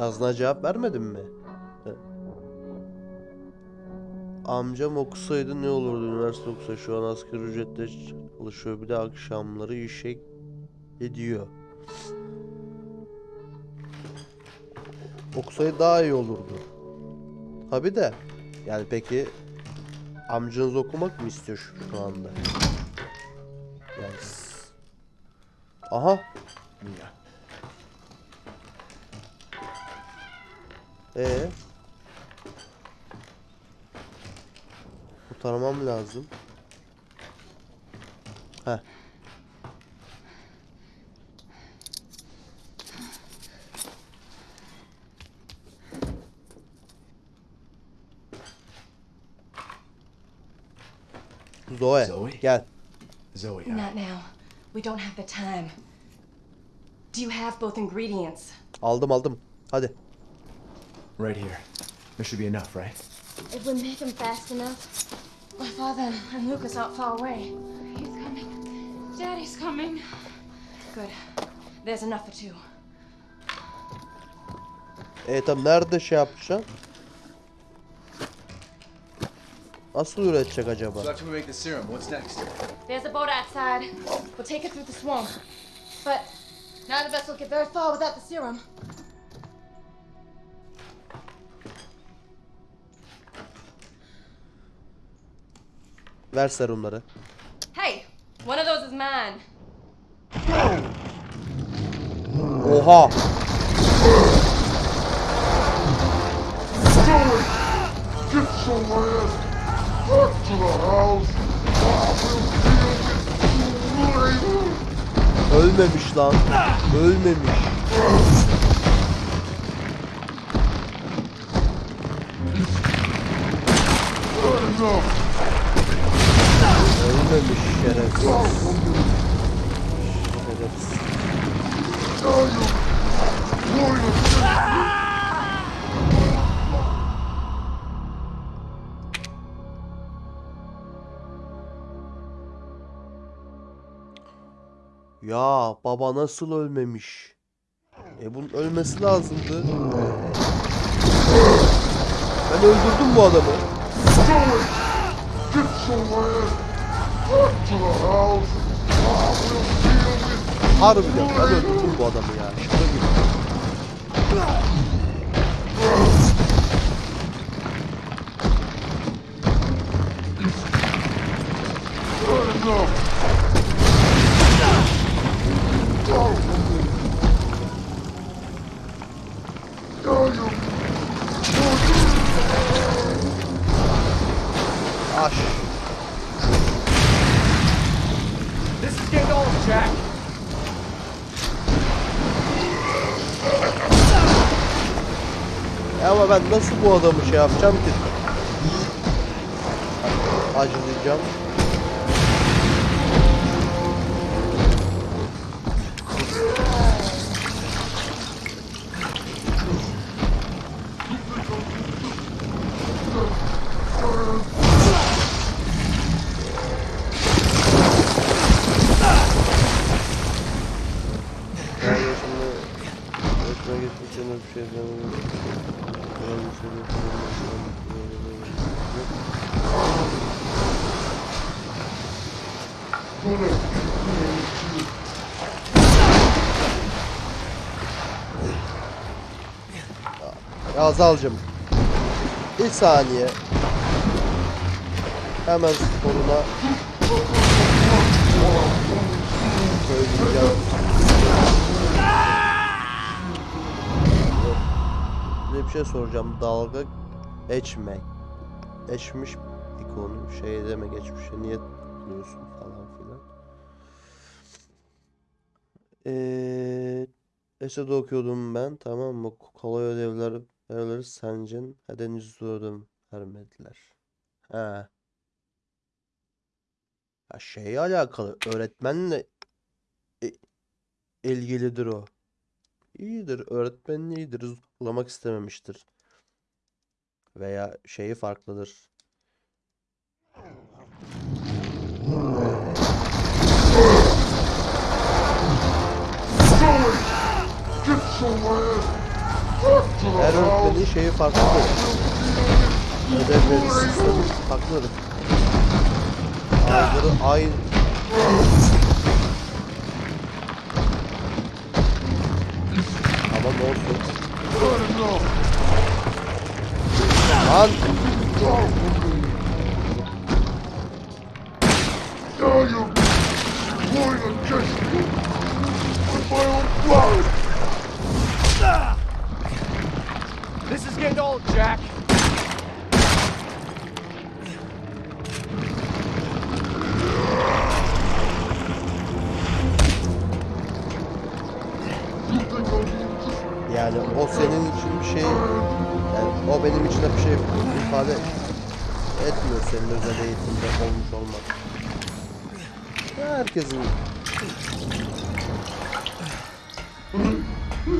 Yazına cevap vermedin mi? He. Amcam okusaydı ne olurdu üniversite okusa şu an asgari ücretle çalışıyor bir de akşamları işe gidiyor. Okusaydı daha iyi olurdu. Tabi de yani peki amcanız okumak mı istiyor şu, anda? Yani Aha Ee. Kurtarmam lazım. Heh. Zoe, Zoe? gel. Zoe, I- Not now. We don't have the time. Do you have both ingredients? Aldım aldım. Hadi. Right here. There should be enough, right? If we make them fast enough. My father and Lucas aren't far away. He's coming. Daddy's coming. Good. There's enough for two. E tamam nerede şey yapacaksın? Nasıl üretecek acaba? So after we make the serum, what's next? There's a boat outside. We'll take it through the swamp. But none of us will get very far without the serum. Ver serumları. Hey, one of those is mine. Oha! Get your ass back to the house. Ölmemiş lan. Ölmemiş. Enough. Ölmemiş şerefsiz. Şerefsiz. Ya baba nasıl ölmemiş? E bunun ölmesi lazımdı. Ben öldürdüm bu adamı. Harbiden ben öldürdüm bu adamı ya. Şaka gibi. Ben nasıl bu adamı şey yapacağım ki? Acılayacağım. Ya Azalcım. Bir saniye. Hemen sporuna söyleyeceğim. Bir şey soracağım. Dalga geçmek. Geçmiş ikonu şey deme geçmişe niye tıklıyorsun falan filan. Eee Esed okuyordum ben tamam mı? Kolay ödevler ödevleri sencin henüz izliyordum vermediler. He. Ya şeye alakalı öğretmenle ilgilidir o. İyidir öğretmenin iyidir zorlamak istememiştir. Veya şeyi farklıdır. Get your Her öğretmenin şeyi farklıdır. Ödevleri sistemi farklıdır. Bazıları aynı. Ama ne olsun. Lan against me with my own blood. This is getting old, Jack. Yani o senin için bir şey yani o benim için de bir şey ifade etmiyor senin özel eğitimde olmuş olmak. Herkesin Yo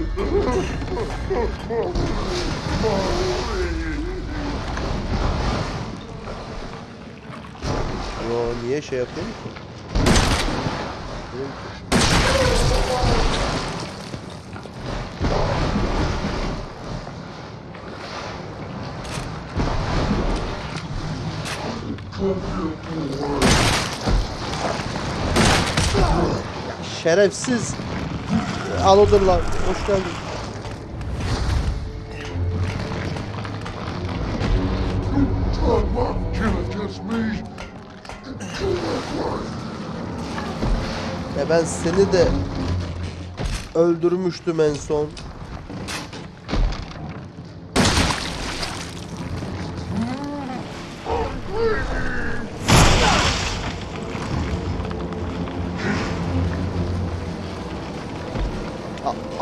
niye şey? Diyorum ki, Şerefsiz. Al odur lan. Hoş geldin. Ya ben seni de öldürmüştüm en son.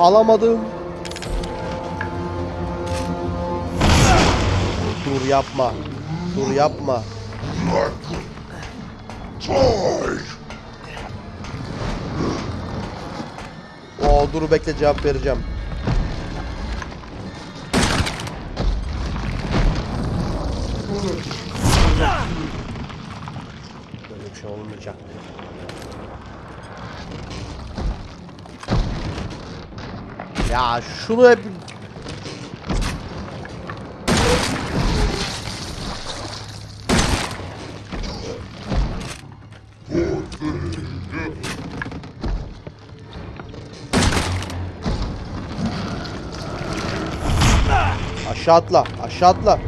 Alamadım. Dur yapma. Dur yapma. Oo dur bekle cevap vereceğim. Böyle bir şey olmayacak. Ya şunu hep aşağı atla, aşağı atla.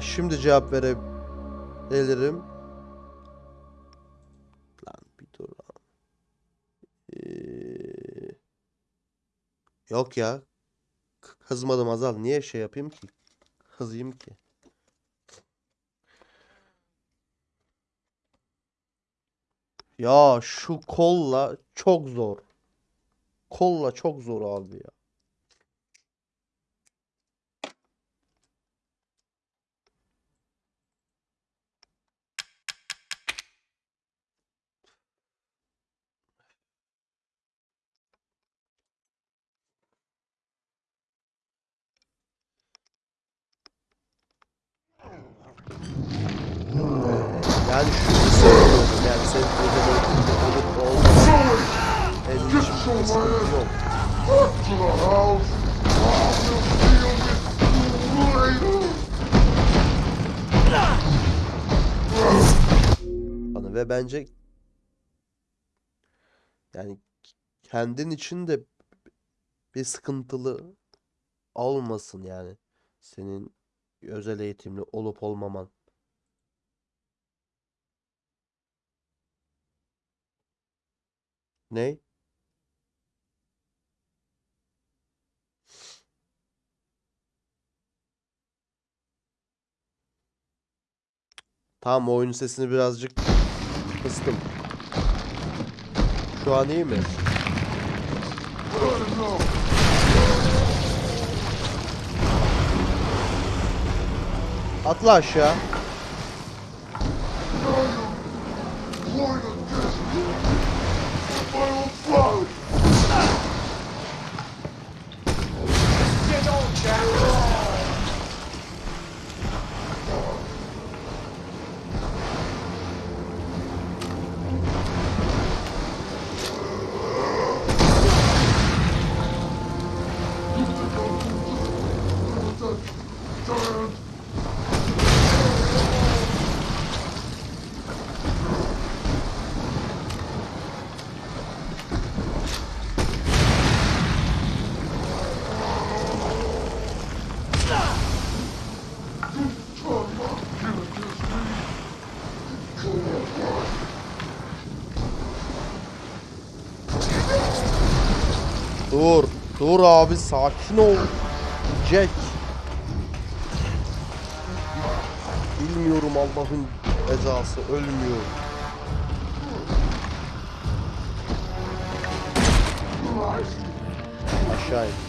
Şimdi cevap verebilirim. Lan bir dur. Ee, Yok ya. Kızmadım Azal. Niye şey yapayım ki? Kızayım ki. Ya şu kolla çok zor. Kolla çok zor abi ya. Yani şunu sevmiyorum. Yani senin burada böyle olup. Benim için bir sıkıntı yok. Ve bence yani kendin için de bir sıkıntılı olmasın yani. Senin özel eğitimli olup olmaman. Ney? Tamam oyunun sesini birazcık kıstım. Şu an iyi mi? Atla aşağı. Point against me. My own blood. Giant Dur. Abi sakin ol. Jack. Bilmiyorum Allah'ın ezası ölmüyor. Aşağı.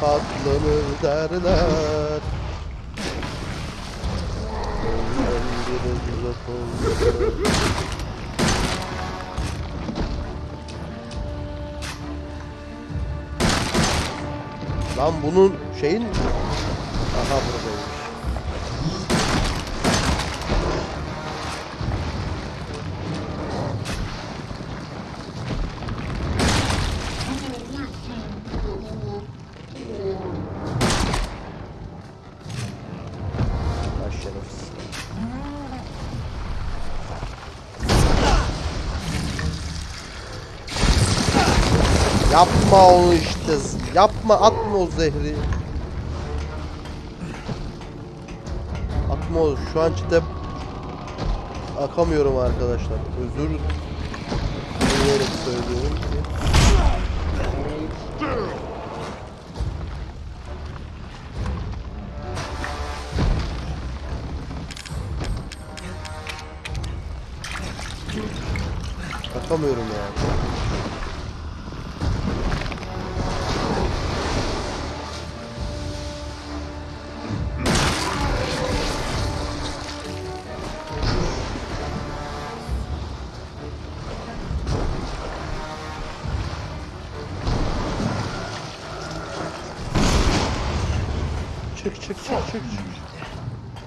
Gönül katlanır derler. Oldu. Lan bunun şeyin... Yapma onu işte. Yapma atma o zehri. Atma o. Şu an cidden akamıyorum arkadaşlar. Özür dileyerek söylüyorum ki. Akamıyorum yani.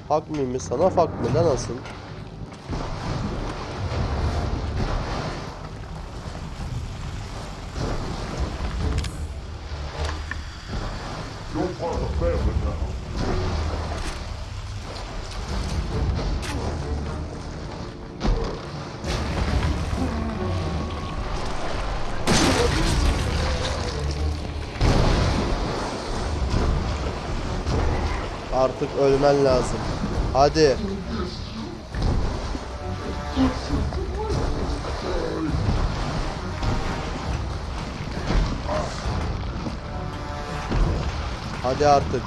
Me mi sana fuck me lan asıl. You're part of the family now. Artık ölmen lazım. Hadi. Hadi artık.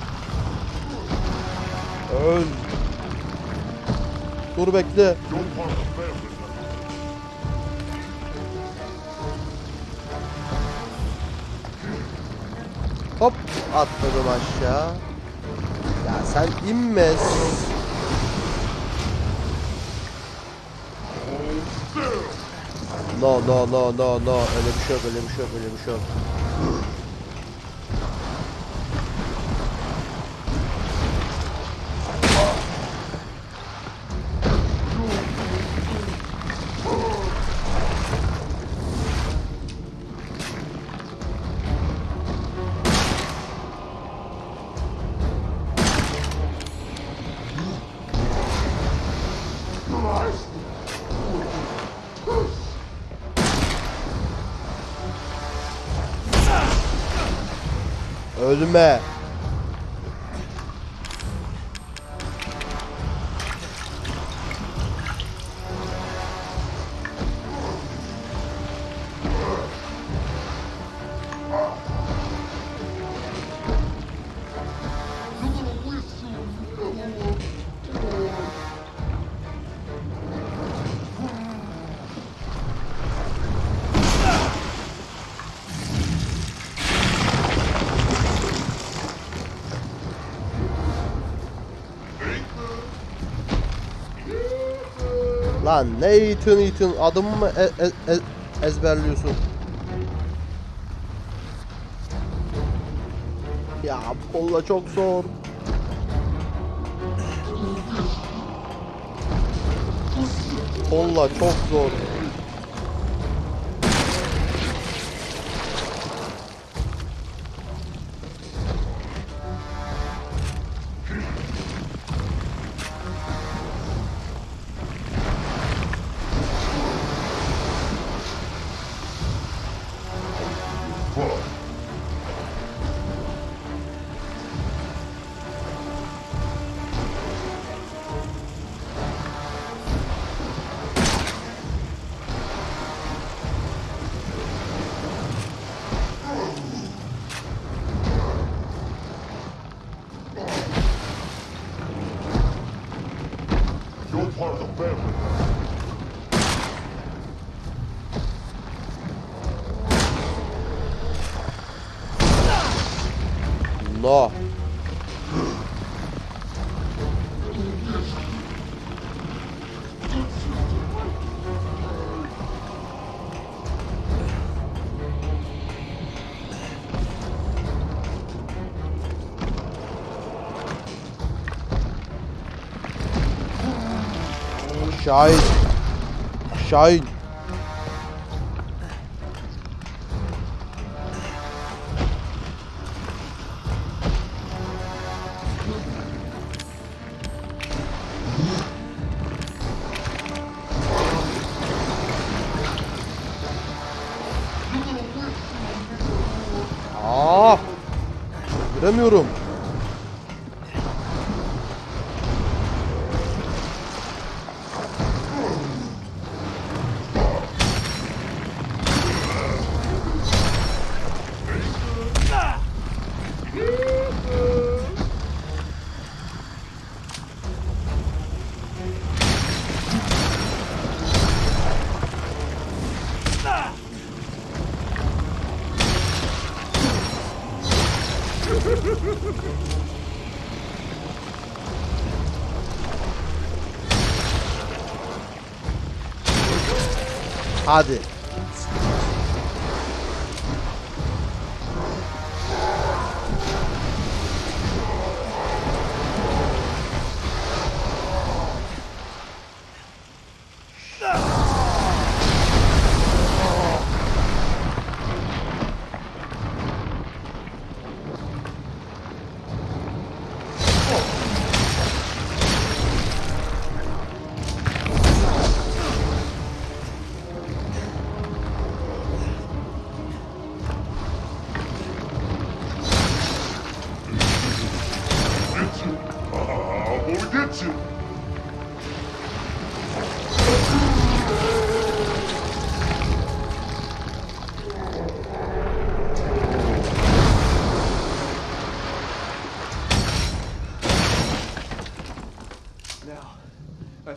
Öl. Dur bekle. Hop atladım aşağı. Ya sen inme. No no no no no öyle bir şey yok öyle bir şey yok öyle bir şey yok. Ölme. Lan ne Ethan Ethan adımı mı e- e- e- ezberliyorsun? Ya bu kolla çok zor. Kolla çok zor. Şahin. Şahin. Aa! Göremiyorum. Hadi.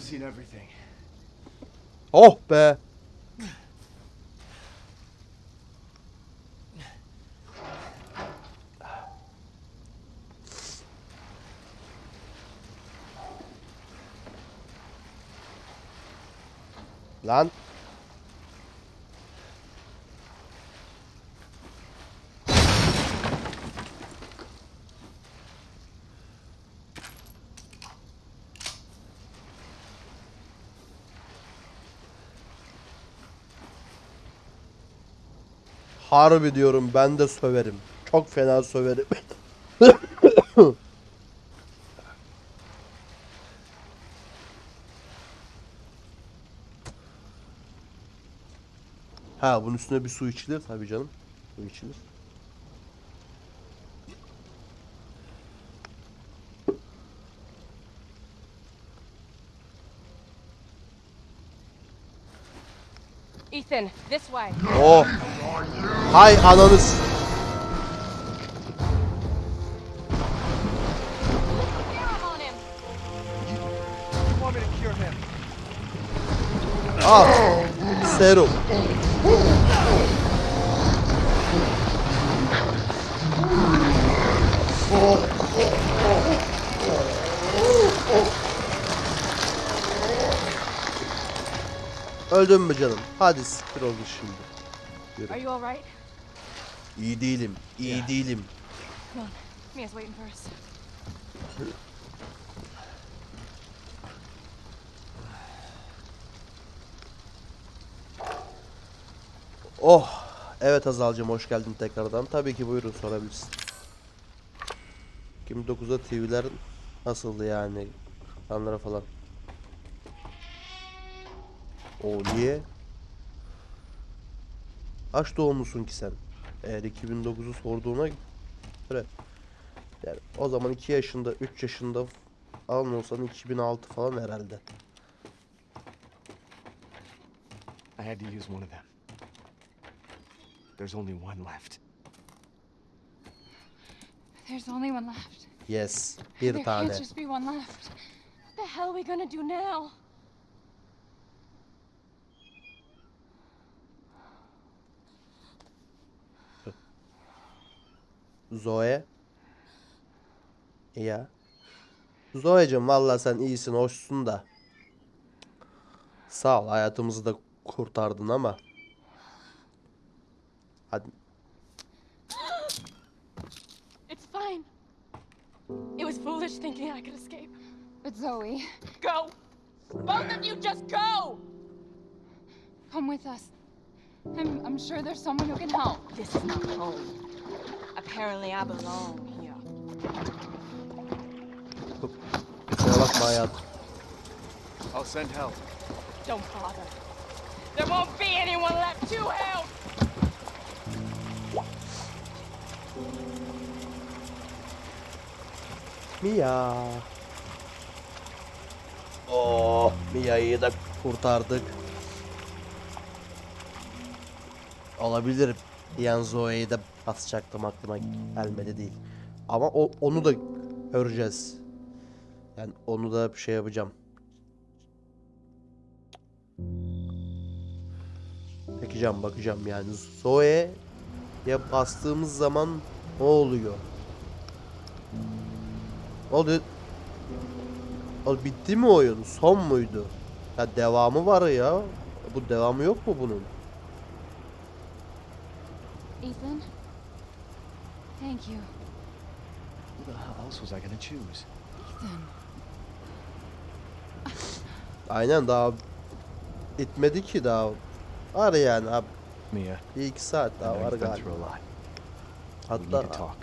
Seen everything. Oh be. Lan. Harbi diyorum ben de söverim. Çok fena söverim. ha bunun üstüne bir su içilir tabii canım. Su içilir. Ethan, this way. Oh. Hay ananız. Al. Serum. Öldün mü canım? Hadi siktir oldu şimdi. Are you all right? İyi değilim. iyi değilim. Come on. Mia's waiting for us. Oh. Evet Hazal'cığım hoş geldin tekrardan. Tabii ki buyurun sorabilirsin. 29'da TV'ler nasıldı yani? Kanlara falan. O niye? Kaç doğumlusun ki sen? Eğer 2009'u sorduğuna göre yani o zaman 2 yaşında 3 yaşında falan olsan 2006 falan herhalde. I had to use one of them. There's only one left. There's only one left. Yes. Bir there tane. can't just be one left. What the hell are we gonna do now? Zoe. Ya. Zoe'cim valla sen iyisin, hoşsun da. Sağ ol, hayatımızı da kurtardın ama. Hadi. It's fine. It was foolish thinking I could escape. But Zoe, Go! Both of you just go! come with us. I'm, I'm sure there's someone who can help. This is not home. Apparently I belong here. Kusura bakma hayatım. I'll send help. Don't bother. There won't be anyone left to help! Mia. Oh, Mia'yı da kurtardık. Olabilir. Yan Zoe'yi de basacaktım aklıma gelmedi değil. Ama o, onu da göreceğiz. Yani onu da bir şey yapacağım. Bakacağım bakacağım yani Zoe'ye bastığımız zaman ne oluyor? Ne oldu? O bitti mi oyun? Son muydu? Ya devamı var ya. Bu devamı yok mu bunun? Ethan? Thank you. Who the hell else was I gonna choose? Ethan. Aynen daha bitmedi ki daha. Var yani abi. Mia, Bir iki saat I daha know var you've been galiba. through a lot. We need Hatta talk.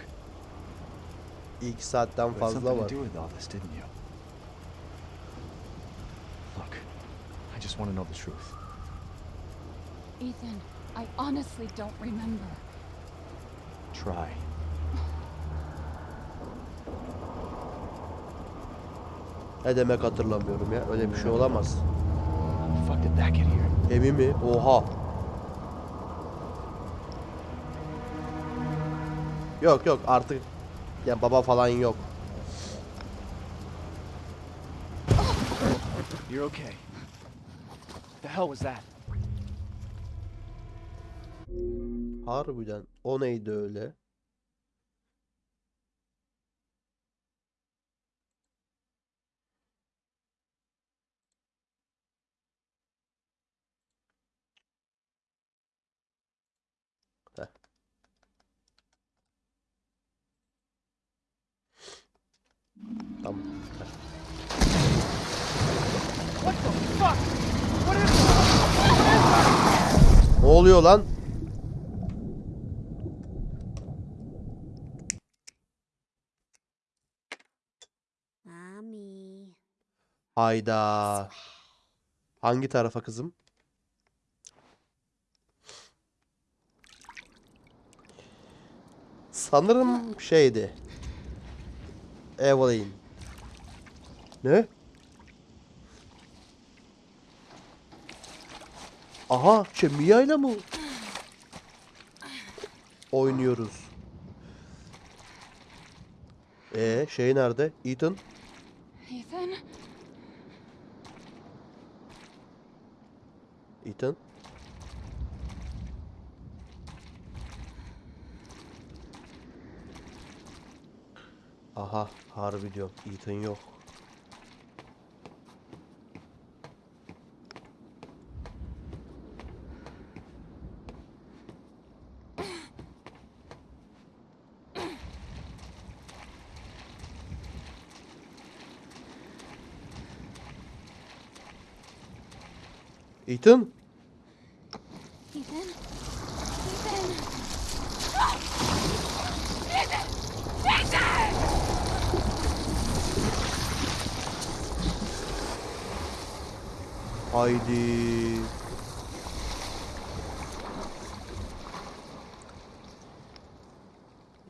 iki saatten You had fazla something var. to do with all this, didn't you? Look, I just want to know the truth. Ethan, I honestly don't remember. Try. Ne demek hatırlamıyorum ya. Öyle bir şey olamaz. Emi mi? Oha. Yok yok artık ya baba falan yok. You're okay. The hell was that? Harbiden o neydi öyle? Ne oluyor lan? Hayda. Hangi tarafa kızım? Sanırım şeydi. Evelyn. Ne? Aha, şey Mia ile mi oynuyoruz? E şey nerede? Ethan? Ethan? Aha, harbi diyorum. Ethan yok. Ethan? Haydi.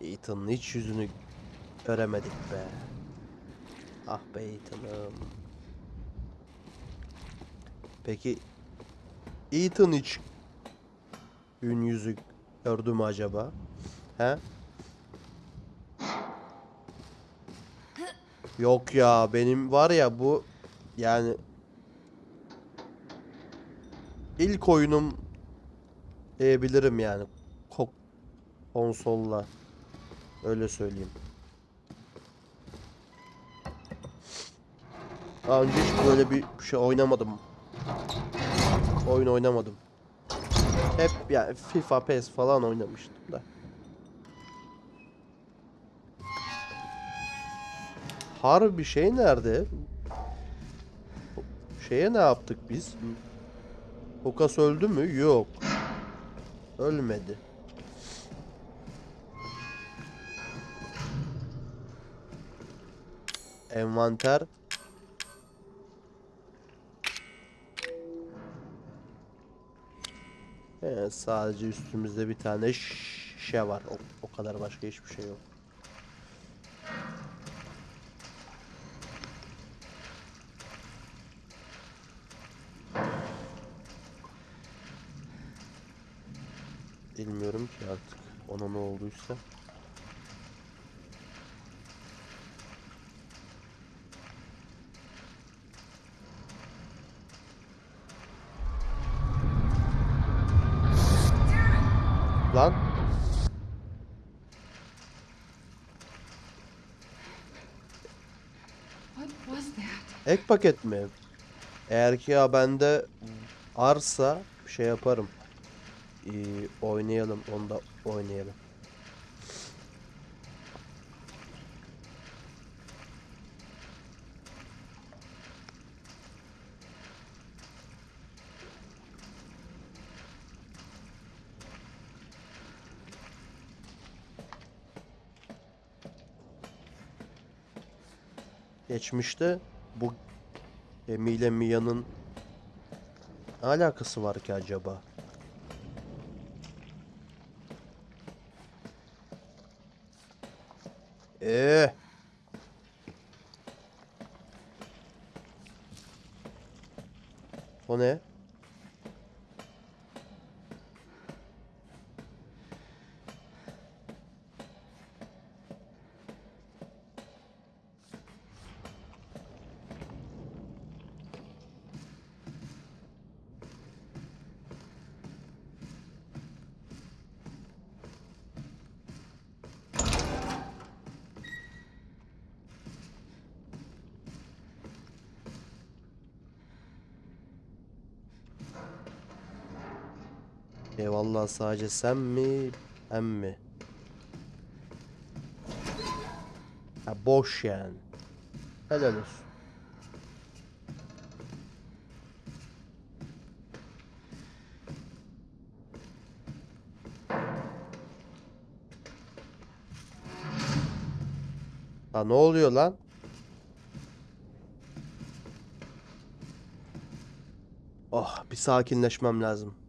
Ethan'ın hiç yüzünü göremedik be. Ah be Ethan'ım. Peki Ethan hiç ün yüzü gördü mü acaba? He? Yok ya benim var ya bu yani İlk oyunum diyebilirim yani. Ko- konsolla. Öyle söyleyeyim. Daha önce hiç böyle bir şey oynamadım. Oyun oynamadım. Hep yani FIFA, PES falan oynamıştım da. Harbi şey nerede? Şeye ne yaptık biz? Lucas öldü mü? Yok. Ölmedi. Envanter. Evet, sadece üstümüzde bir tane şişe var. O, o kadar başka hiçbir şey yok. Bilmiyorum ki artık ona ne olduysa. Lan ek paket mi? Eğer ki ya bende arsa şey yaparım. Ee, oynayalım onu da oynayalım. Geçmişte bu Emi ile Mia'nın alakası var ki acaba? Ee. O ne? Eyvallah sadece sen mi? Ben mi? Ha boş yani. Helal olsun. Ha ne oluyor lan? Oh bir sakinleşmem lazım.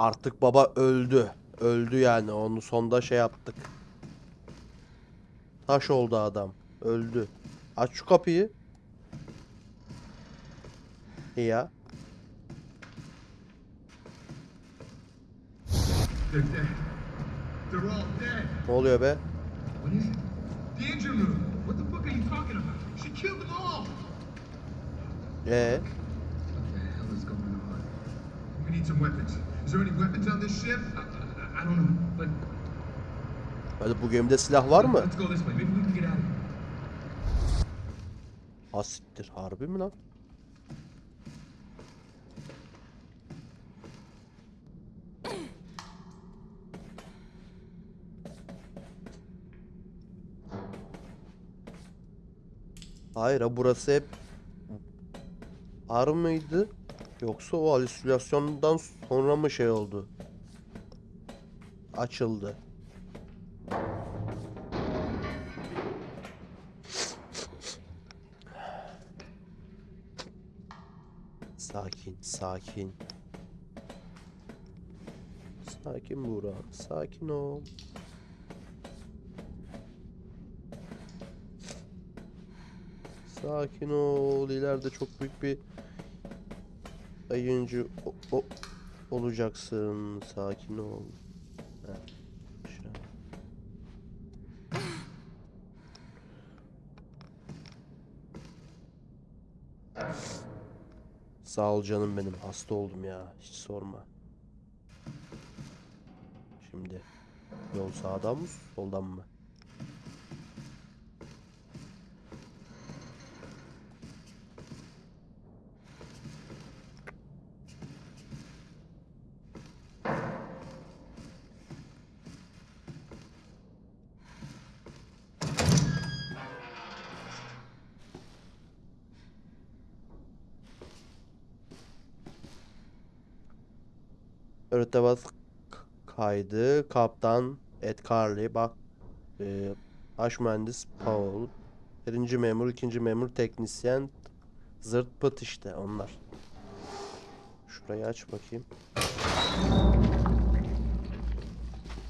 Artık baba öldü. Öldü yani. Onu sonda şey yaptık. Taş oldu adam. Öldü. Aç şu kapıyı. Ya. All dead. Ne oluyor be? Ee, is going on? We need some weapons. Is there any weapons on this ship? I, I, I don't know, but hadi bu gemide silah var mı? let's go this way. Maybe we can get out of here. Asiktir. Harbi mi lan? Hayır ha burası hep ar mıydı? Yoksa o halüsinasyondan sonra mı şey oldu? Açıldı. Sakin, sakin. Sakin Buğra, sakin ol. Sakin ol. İleride çok büyük bir ayıncı o- o- olacaksın. Sakin ol. Sağ ol canım benim. Hasta oldum ya. Hiç sorma. Şimdi yol sağdan mı soldan mı? K- kaydı. Kaptan Ed Carley. Bak. E, baş mühendis Paul. Birinci memur, ikinci memur, teknisyen. Zırt pıt işte onlar. Şurayı aç bakayım.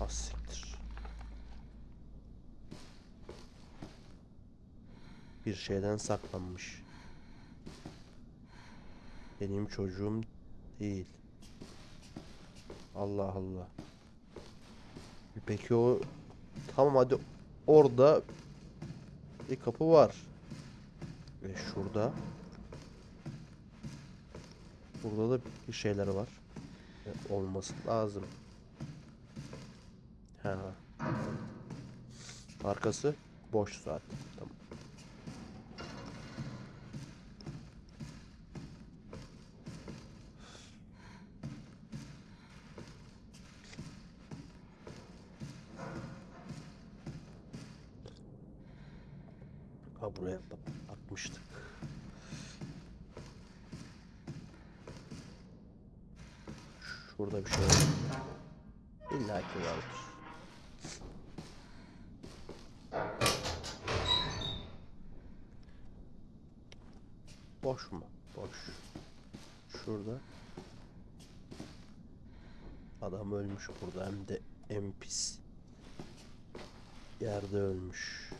Az siktir. Bir şeyden saklanmış. Benim çocuğum değil. Allah Allah. Peki o tamam hadi orada bir kapı var. Ve şurada burada da bir şeyler var. E, olması lazım. Ha. Arkası boş zaten. Tamam. Ha buraya bak- bakmıştık. Şurada bir şey var. İlla ki vardır. Boş mu? Boş. Şurada. Adam ölmüş burada hem de en pis yerde ölmüş.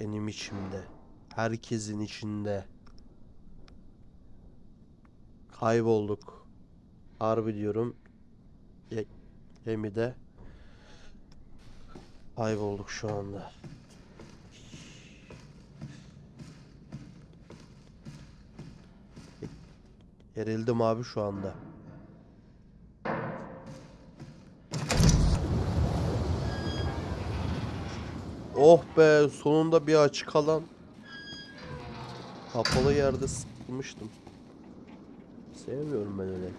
Benim içimde. Herkesin içinde. Kaybolduk. Harbi diyorum. Ye- Gemide kaybolduk şu anda. Gerildim abi şu anda. Oh be sonunda bir açık alan. Kapalı yerde sıkılmıştım. Sevmiyorum ben öyle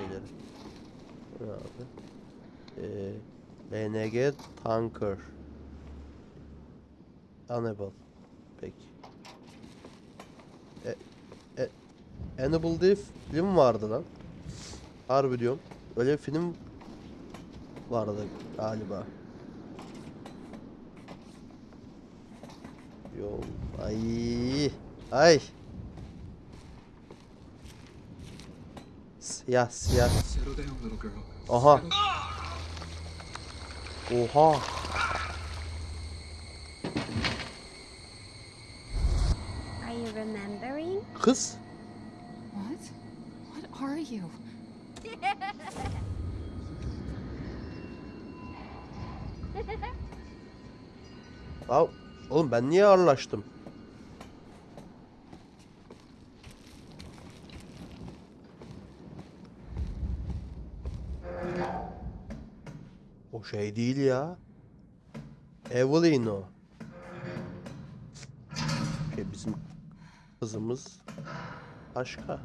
şeyleri. Abi? Ee, BNG Tanker. Unable. Peki. E, e, Hannibal diye film vardı lan. Harbi diyorum. Öyle bir film vardı galiba. Yol. Ay. Ay. Siyah siyah. Aha. Oha. Are you remembering? Kız. What? What are you? Oğlum ben niye ağırlaştım? Şey değil ya. Evelyn o. Şey bizim kızımız başka.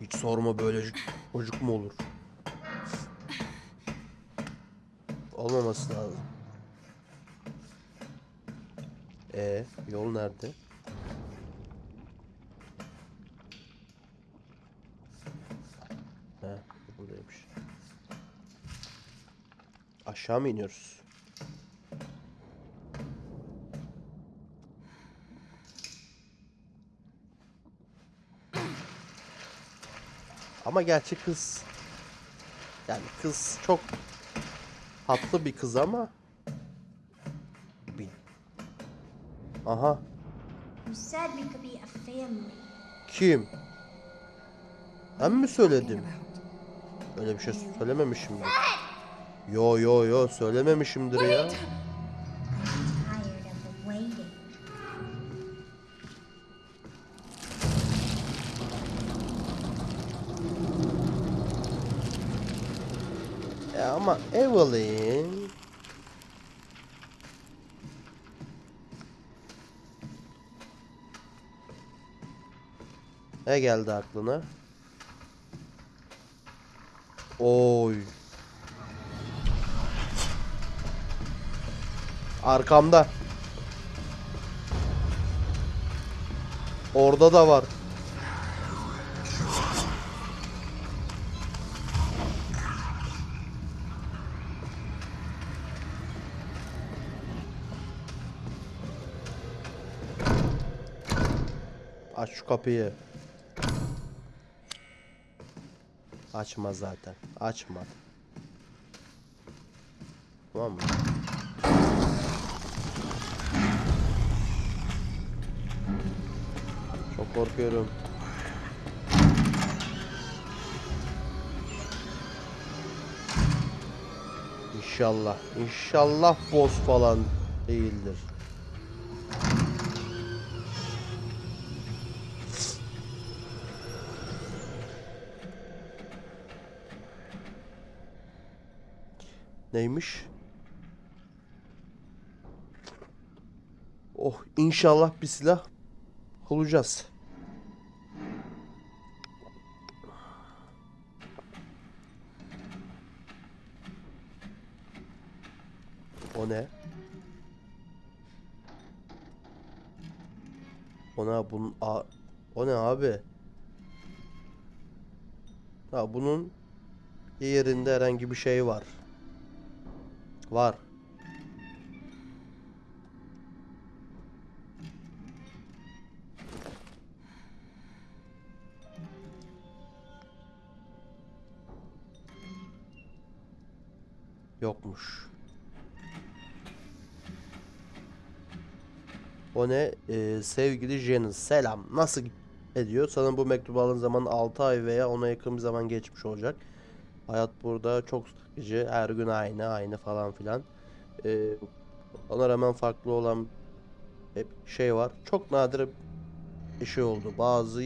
Hiç sorma böyle çocuk mu olur? Olmaması lazım. E yol nerede? He, buradaymış. Aşağı mı iniyoruz? Ama gerçi kız yani kız çok tatlı bir kız ama bir Aha kim? Ben mi söyledim? Öyle bir şey söylememişimdir. Yo yo yo söylememişimdir ya. E ama Evelyn Ne geldi aklına? Oy. Arkamda. Orada da var. Aç şu kapıyı. Açma zaten. Açma. Tamam mı? Korkuyorum. İnşallah. İnşallah boss falan değildir. Neymiş? Oh inşallah bir silah bulacağız. O ne? Ona bunun a o ne abi? Ha bunun yerinde herhangi bir şey var. Var. Yokmuş. O ne? Ee, sevgili Janice selam. Nasıl ediyor? Sanırım bu mektubu alın zaman 6 ay veya ona yakın bir zaman geçmiş olacak. Hayat burada çok sıkıcı. Her gün aynı aynı falan filan. Ee, ona rağmen farklı olan hep şey var. Çok nadir bir şey oldu. Bazı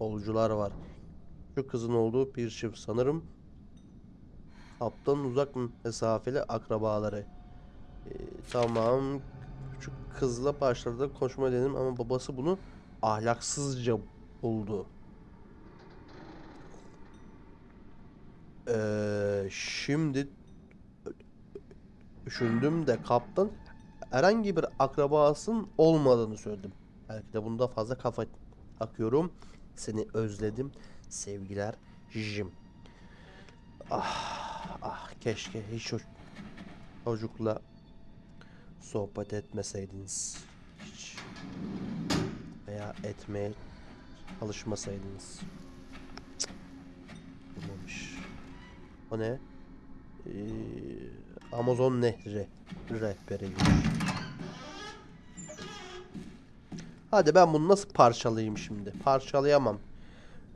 yolcular var. Şu kızın olduğu bir çift sanırım. Haptan uzak mesafeli akrabaları. Ee, tamam. Şu kızla başladı konuşma dedim ama babası bunu ahlaksızca buldu. Ee, şimdi düşündüm de kaptan herhangi bir akrabasının olmadığını söyledim. Belki de bunda fazla kafa akıyorum. Seni özledim. Sevgiler Jim. Ah, ah keşke hiç çocukla sohbet etmeseydiniz. Hiç. Veya etmeye çalışmasaydınız. Cık. Olmamış. O ne? Ee, Amazon Nehri rehberiymiş. Hadi ben bunu nasıl parçalayayım şimdi? Parçalayamam.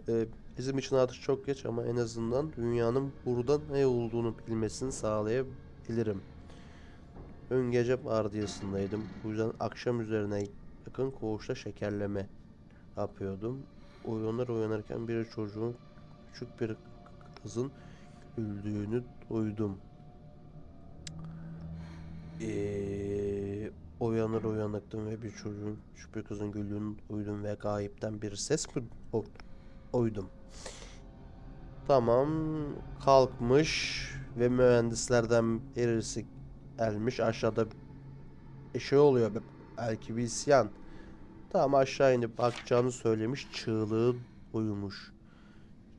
Ee, bizim için artık çok geç ama en azından dünyanın burada ne olduğunu bilmesini sağlayabilirim. Ön gece vardiyasındaydım. Bu yüzden akşam üzerine yakın koğuşta şekerleme yapıyordum. Uyanır uyanırken bir çocuğun küçük bir kızın güldüğünü duydum. Ee, uyanır uyanıktım ve bir çocuğun küçük kızın güldüğünü duydum ve gayipten bir ses mi o-. Tamam kalkmış ve mühendislerden birisi gelmiş aşağıda bir şey oluyor belki bir isyan. Tamam aşağı inip bakacağını söylemiş çığlığı duymuş.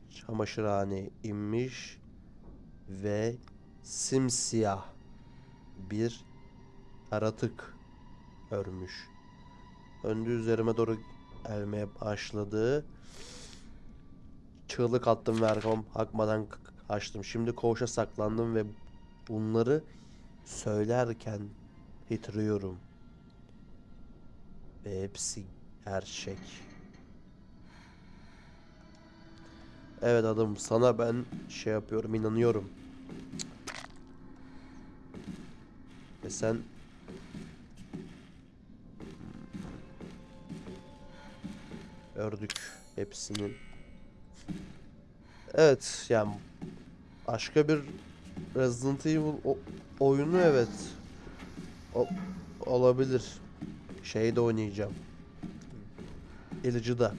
Çamaşırhane inmiş ve simsiyah bir yaratık örmüş. Öndü üzerime doğru gelmeye başladı. Çığlık attım ve arkama bakmadan k- kaçtım. Şimdi koğuşa saklandım ve bunları söylerken titriyorum. Ve hepsi gerçek. Evet adam sana ben şey yapıyorum inanıyorum. Ve sen Ördük hepsinin. Evet yani başka bir Resident Evil oyunu evet o- olabilir. Şeyde oynayacağım. Ilıcı'da.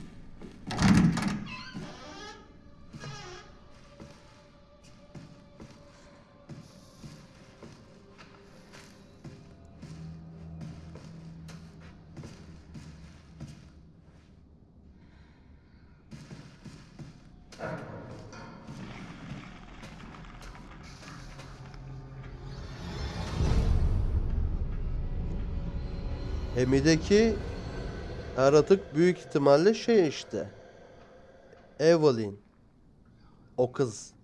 Emi'deki yaratık büyük ihtimalle şey işte. Evelyn. O kız.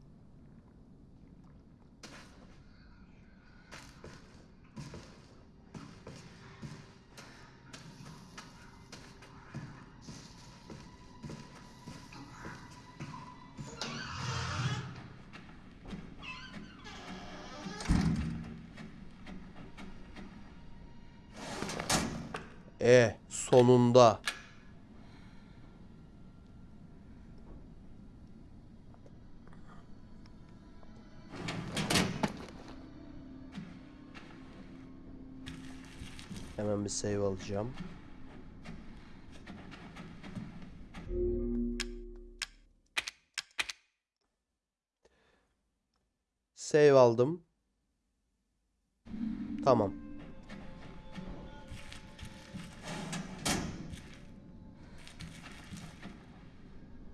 Sonunda. Hemen bir save alacağım. Save aldım. Tamam.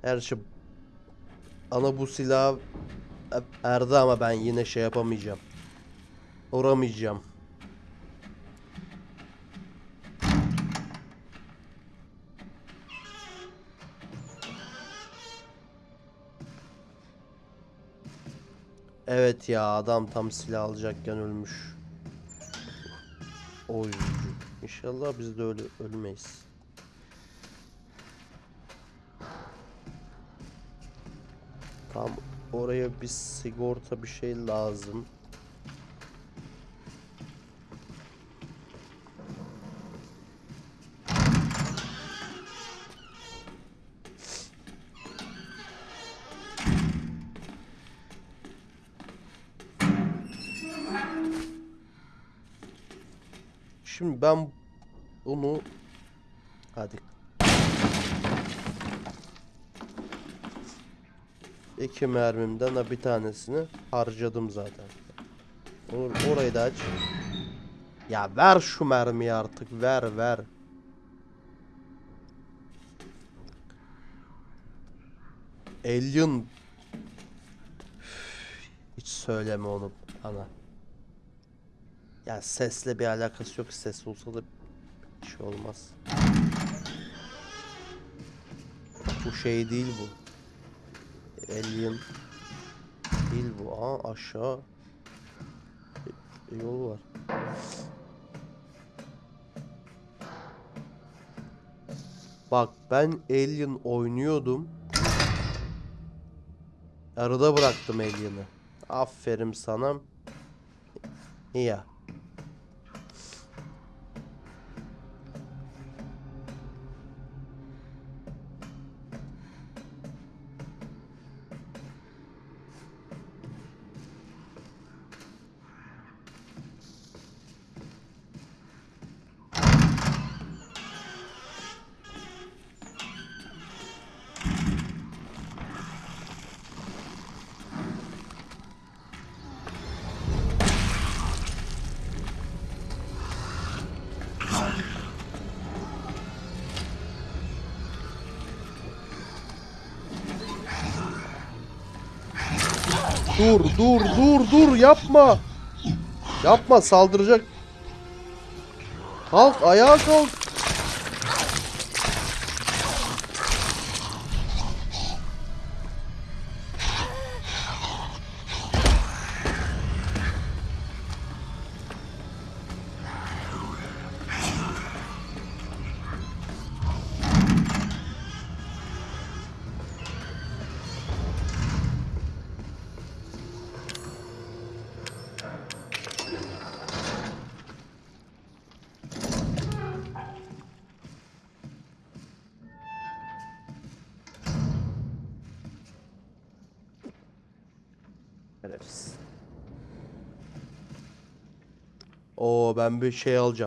Her şey ana bu silah erdi ama ben yine şey yapamayacağım. Vuramayacağım. Evet ya adam tam silah alacakken ölmüş. Oy. İnşallah biz de öyle ölmeyiz. Tam oraya bir sigorta bir şey lazım. Şimdi ben bunu hadi iki mermimden ha bir tanesini harcadım zaten. Or- orayı da aç. Ya ver şu mermiyi artık ver ver. Alien hiç söyleme onu bana. Ya sesle bir alakası yok. Ses olsa da bir şey olmaz. Bu şey değil bu. Alien değil bu. Aa aşağı E, yol var. Bak ben Alien oynuyordum. Arada bıraktım Alien'ı. Aferin sana. Ya. Dur dur dur dur yapma. Yapma saldıracak. Kalk ayağa kalk. Ben bir şey alacağım.